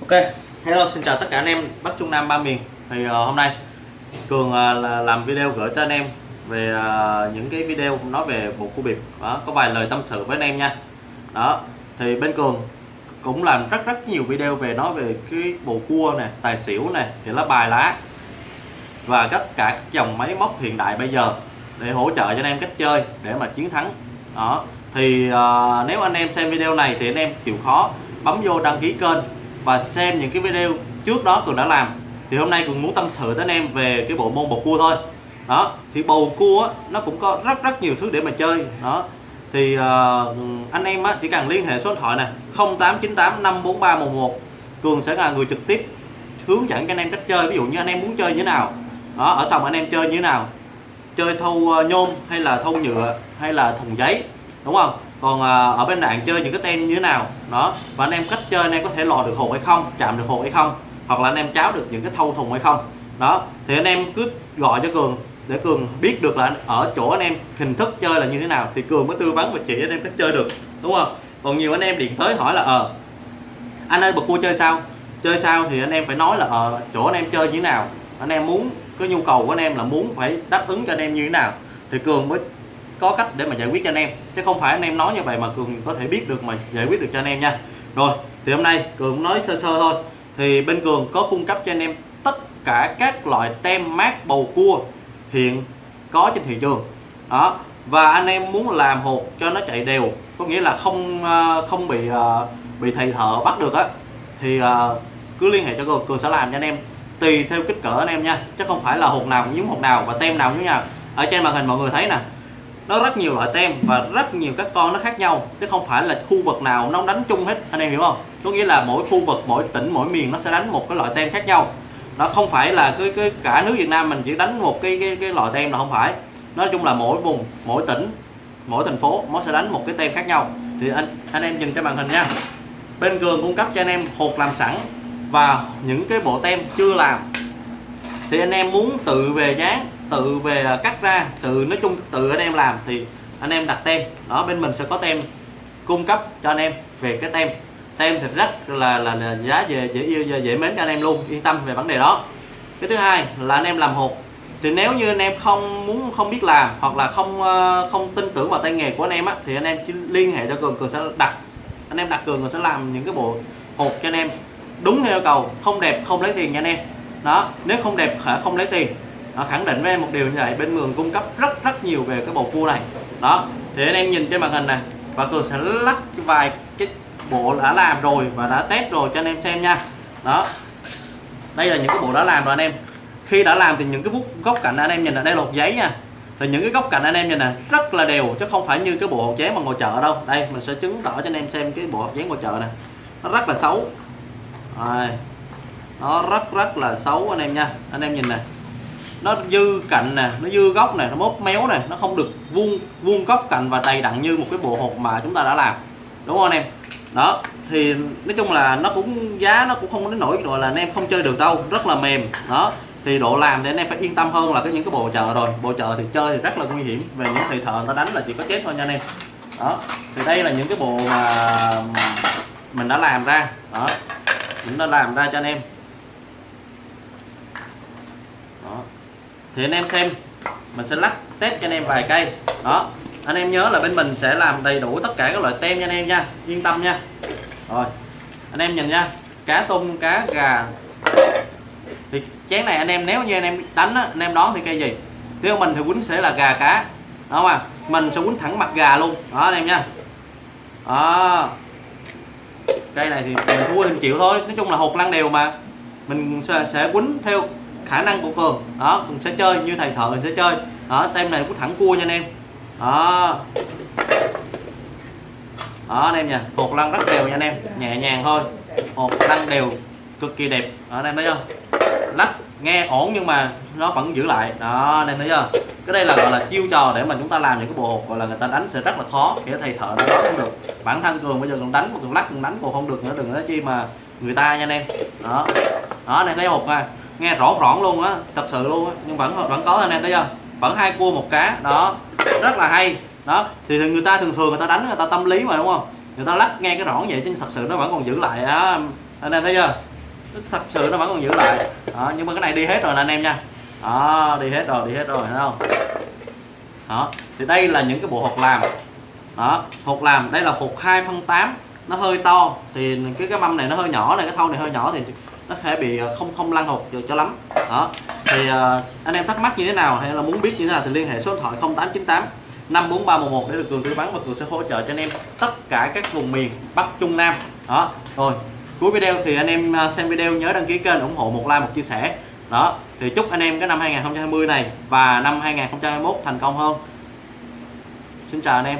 Ok, hello xin chào tất cả anh em Bắc Trung Nam ba miền. Thì uh, hôm nay Cường uh, là làm video gửi cho anh em về uh, những cái video nói về bộ cua biệt. Đó, có vài lời tâm sự với anh em nha. Đó thì bên Cường cũng làm rất rất nhiều video về nói về cái bộ cua này tài xỉu này thì lá bài lá và tất cả các dòng máy móc hiện đại bây giờ để hỗ trợ cho anh em cách chơi để mà chiến thắng. Đó thì uh, nếu anh em xem video này thì anh em chịu khó bấm vô đăng ký kênh và xem những cái video trước đó Cường đã làm. Thì hôm nay Cường muốn tâm sự tới anh em về cái bộ môn bầu cua thôi. Đó thì bầu cua á, nó cũng có rất rất nhiều thứ để mà chơi. Đó thì uh, anh em á, chỉ cần liên hệ số điện thoại này 0898 543 11 Cường sẽ là người trực tiếp hướng dẫn cho anh em cách chơi ví dụ như anh em muốn chơi như thế nào. Đó ở sòng anh em chơi như thế nào? Chơi thâu ờ, nhôm hay là thâu nhựa hay là thùng giấy đúng không? Còn à, ở bên bạn chơi những cái tem như thế nào đó và anh em cách chơi anh em có thể lò được hột hay không chạm được hột hay không hoặc là anh em cháo được những cái thâu thùng hay không đó thì anh em cứ gọi cho cường để cường biết được là ở chỗ anh em hình thức chơi là như thế nào thì cường mới tư vấn và chỉ anh em cách chơi được đúng không còn nhiều anh em điện tới hỏi là ờ anh ơi bật cua chơi sao chơi sao thì anh em phải nói là ở chỗ anh em chơi như thế nào anh em muốn cái nhu cầu của anh em là muốn phải đáp ứng cho anh em như thế nào thì cường mới có cách để mà giải quyết cho anh em. Chứ không phải anh em nói như vậy mà cường có thể biết được mà giải quyết được cho anh em nha. Rồi, thì hôm nay cường nói sơ sơ thôi. Thì bên cường có cung cấp cho anh em tất cả các loại tem mát bầu cua hiện có trên thị trường. Đó, và anh em muốn làm hột cho nó chạy đều, có nghĩa là không ờ, không bị ờ, bị thầy thợ bắt được á, thì ờ, cứ liên hệ cho cường cường sẽ làm cho anh em, tùy theo kích cỡ anh em nha. Chứ không phải là hột nào cũng giống hột nào và tem nào giống nhau. Ở trên màn hình mọi người thấy nè nó rất nhiều loại tem và rất nhiều các con nó khác nhau chứ không phải là khu vực nào nó đánh chung hết anh em hiểu không? Có nghĩa là mỗi khu vực mỗi tỉnh mỗi miền nó sẽ đánh một cái loại tem khác nhau. Nó không phải là cái, cái cả nước Việt Nam mình chỉ đánh một cái cái, cái loại tem là không phải. Nói chung là mỗi vùng mỗi tỉnh mỗi thành phố nó sẽ đánh một cái tem khác nhau. Thì anh anh em nhìn cho màn hình nha. Bên cường cung cấp cho anh em hột làm sẵn và những cái bộ tem chưa làm. Thì anh em muốn tự về dán tự về cắt ra tự nói chung tự anh em làm thì anh em đặt tem đó bên mình sẽ có tem cung cấp cho anh em về cái tem tem thì rất là là, là giá về dễ yêu dễ mến cho anh em luôn yên tâm về vấn đề đó cái thứ hai là anh em làm hộp thì nếu như anh em không muốn không biết làm hoặc là không không tin tưởng vào tay nghề của anh em á thì anh em chỉ liên hệ cho cường cường sẽ đặt anh em đặt cường cường sẽ làm những cái bộ hộp cho anh em đúng theo yêu cầu không đẹp không lấy tiền nha anh em đó nếu không đẹp không lấy tiền nó khẳng định với em một điều như vậy, bên Mường cung cấp rất rất nhiều về cái bộ cua này. Đó, thì anh em nhìn trên màn hình này và cường sẽ lắc vài cái bộ đã làm rồi và đã test rồi cho anh em xem nha. Đó, đây là những cái bộ đã làm rồi anh em. Khi đã làm thì những cái bút góc cạnh anh em nhìn là đây lột giấy nha. Thì những cái góc cạnh anh em nhìn nè, rất là đều, chứ không phải như cái bộ hộp giấy mà ngồi chợ đâu. Đây, mình sẽ chứng tỏ cho anh em xem cái bộ hộp giấy ngồi chợ này nó rất là xấu. Rồi, nó rất rất là xấu anh em nha. Anh em nhìn này nó dư cạnh nè, nó dư góc này nó mốt méo này nó không được vuông vuông góc cạnh và đầy đặn như một cái bộ hộp mà chúng ta đã làm. Đúng không anh em? Đó, thì nói chung là nó cũng, giá nó cũng không đến nổi rồi là anh em không chơi được đâu, rất là mềm. Đó, thì độ làm thì anh em phải yên tâm hơn là cái những cái bộ chợ rồi. Bộ chợ thì chơi thì rất là nguy hiểm, về những thầy thợ người ta đánh là chỉ có chết thôi nha anh em. Đó, thì đây là những cái bộ mà mình đã làm ra. Đó, mình đã làm ra cho anh em. Đó thì anh em xem mình sẽ lắc test cho anh em vài cây. Đó anh em nhớ là bên mình sẽ làm đầy đủ tất cả các loại tem cho anh em nha yên tâm nha. Rồi anh em nhìn nha cá tôm cá gà. Thì chén này anh em nếu như anh em đánh á, anh em đón thì cây gì? Nếu mình thì quýnh sẽ là gà cá đó mà mình sẽ quýnh thẳng mặt gà luôn. Đó anh em nha. Đó. Cây này thì mình thua thì chịu thôi nói chung là hột lăn đều mà. Mình sẽ, sẽ quýnh theo khả năng của cường đó mình sẽ chơi như thầy thợ mình sẽ chơi. Đó tem này cũng thẳng cua nha anh em. Đó. Đó anh em nha hột lăn rất đều nha anh em. Nhẹ nhàng thôi. Hột lăn đều cực kỳ đẹp. Đó, anh em thấy không lắc nghe ổn nhưng mà nó vẫn giữ lại. Đó anh em thấy chưa? Cái đây là gọi là chiêu trò để mà chúng ta làm những cái bộ hột gọi là người ta đánh sẽ rất là khó. Để thầy thợ nó không được. Bản thân cường bây giờ còn đánh mà còn lắc còn đánh còn không được nữa. Đừng nói chi mà người ta nha anh em. Đó. Đó này thấy hột nha nghe rõ rõn luôn á thật sự luôn á. Nhưng vẫn vẫn có anh em thấy chưa? Vẫn hai cua một cá đó. Rất là hay. Đó thì người ta thường thường người ta đánh người ta tâm lý mà đúng không? Người ta lắc nghe cái rõ vậy chứ thật sự nó vẫn còn giữ lại á. Anh em thấy chưa? Thật sự nó vẫn còn giữ lại. Đó, nhưng mà cái này đi hết rồi nè anh em nha. Đó đi hết rồi đi hết rồi thấy không? Đó thì đây là những cái bộ hột làm. Đó hột làm đây là hột 2 phân 8 nó hơi to thì cái cái mâm này nó hơi nhỏ này cái thau này hơi nhỏ thì nó sẽ bị ờ, không không lăn hột được cho lắm. Đó thì uh, anh em thắc mắc như thế nào hay là muốn biết như thế nào thì liên hệ số điện thoại 0898 54311 để được cường tư vấn và cường sẽ hỗ trợ cho anh em tất cả các vùng miền Bắc Trung Nam. Đó rồi cuối video thì anh em ờ, xem video nhớ đăng ký kênh ủng hộ một like một chia sẻ. Đó thì chúc anh em cái năm 2020 này và năm 2021 thành công hơn. Xin chào anh em.